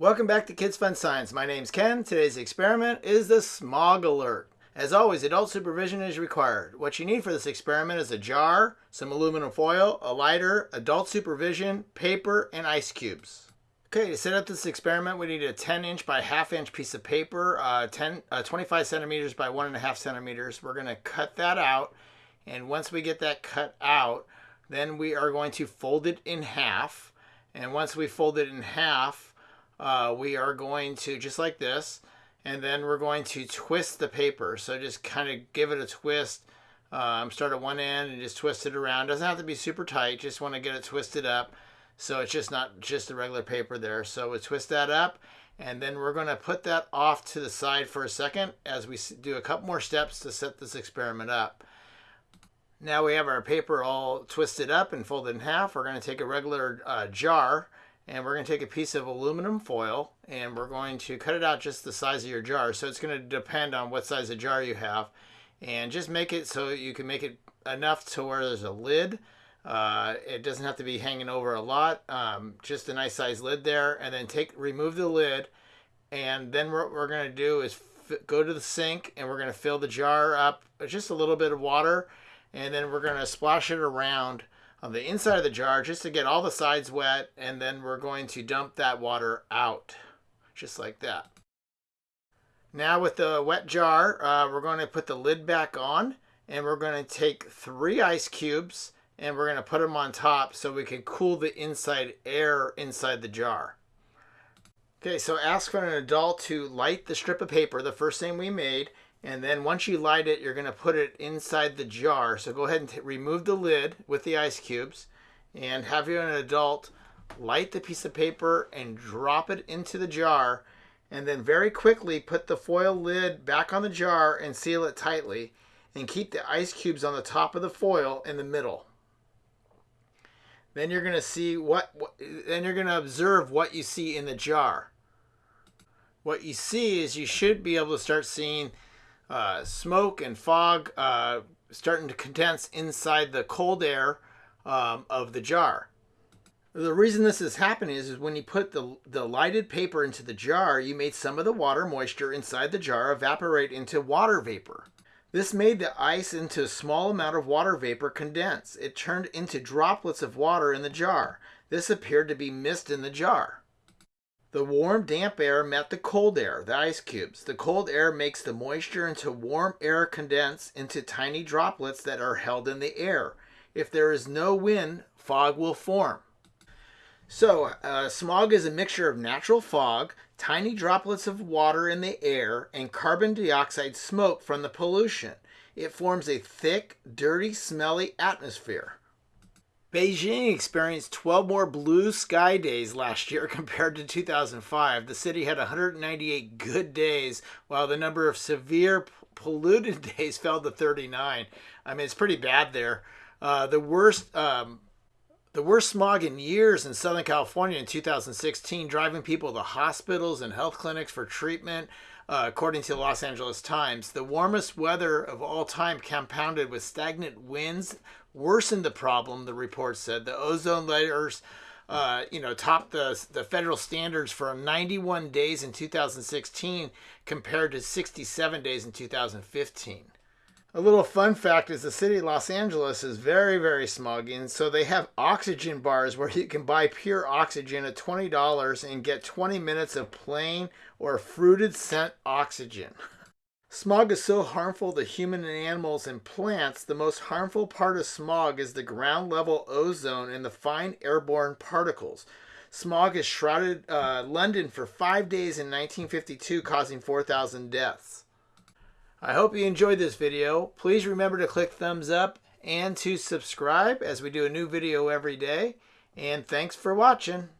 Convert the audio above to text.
Welcome back to Kids Fun Science. My name's Ken. Today's experiment is the smog alert. As always, adult supervision is required. What you need for this experiment is a jar, some aluminum foil, a lighter, adult supervision, paper, and ice cubes. Okay, to set up this experiment, we need a 10 inch by half inch piece of paper, uh, 10, uh, 25 centimeters by one and a half centimeters. We're going to cut that out. And once we get that cut out, then we are going to fold it in half. And once we fold it in half, uh, we are going to, just like this, and then we're going to twist the paper. So just kind of give it a twist. Um, start at one end and just twist it around. Doesn't have to be super tight. Just want to get it twisted up. So it's just not just the regular paper there. So we twist that up and then we're going to put that off to the side for a second as we do a couple more steps to set this experiment up. Now we have our paper all twisted up and folded in half. We're going to take a regular uh, jar and we're going to take a piece of aluminum foil and we're going to cut it out just the size of your jar. So it's going to depend on what size of jar you have. And just make it so you can make it enough to where there's a lid. Uh, it doesn't have to be hanging over a lot. Um, just a nice size lid there. And then take remove the lid. And then what we're going to do is go to the sink and we're going to fill the jar up with just a little bit of water. And then we're going to splash it around on the inside of the jar just to get all the sides wet and then we're going to dump that water out just like that. Now with the wet jar uh, we're going to put the lid back on and we're going to take three ice cubes and we're going to put them on top so we can cool the inside air inside the jar. Okay, so ask for an adult to light the strip of paper, the first thing we made, and then once you light it, you're going to put it inside the jar. So go ahead and remove the lid with the ice cubes and have you an adult light the piece of paper and drop it into the jar and then very quickly put the foil lid back on the jar and seal it tightly and keep the ice cubes on the top of the foil in the middle. Then you're going to see what, what then you're going to observe what you see in the jar. What you see is you should be able to start seeing uh, smoke and fog uh, starting to condense inside the cold air um, of the jar. The reason this is happening is, is when you put the, the lighted paper into the jar, you made some of the water moisture inside the jar evaporate into water vapor. This made the ice into a small amount of water vapor condense. It turned into droplets of water in the jar. This appeared to be mist in the jar. The warm, damp air met the cold air, the ice cubes. The cold air makes the moisture into warm air condense into tiny droplets that are held in the air. If there is no wind, fog will form. So, uh, smog is a mixture of natural fog, tiny droplets of water in the air, and carbon dioxide smoke from the pollution. It forms a thick, dirty, smelly atmosphere. Beijing experienced 12 more blue sky days last year compared to 2005. The city had 198 good days, while the number of severe polluted days fell to 39. I mean, it's pretty bad there. Uh, the worst. Um, the worst smog in years in Southern California in 2016, driving people to hospitals and health clinics for treatment, uh, according to the Los Angeles Times. The warmest weather of all time, compounded with stagnant winds, worsened the problem, the report said. The ozone layers, uh, you know, topped the, the federal standards for 91 days in 2016 compared to 67 days in 2015. A little fun fact is the city of Los Angeles is very, very smoggy, and so they have oxygen bars where you can buy pure oxygen at $20 and get 20 minutes of plain or fruited scent oxygen. Smog is so harmful to human and animals and plants, the most harmful part of smog is the ground level ozone and the fine airborne particles. Smog has shrouded uh, London for five days in 1952, causing 4,000 deaths. I hope you enjoyed this video. Please remember to click thumbs up and to subscribe as we do a new video every day. And thanks for watching.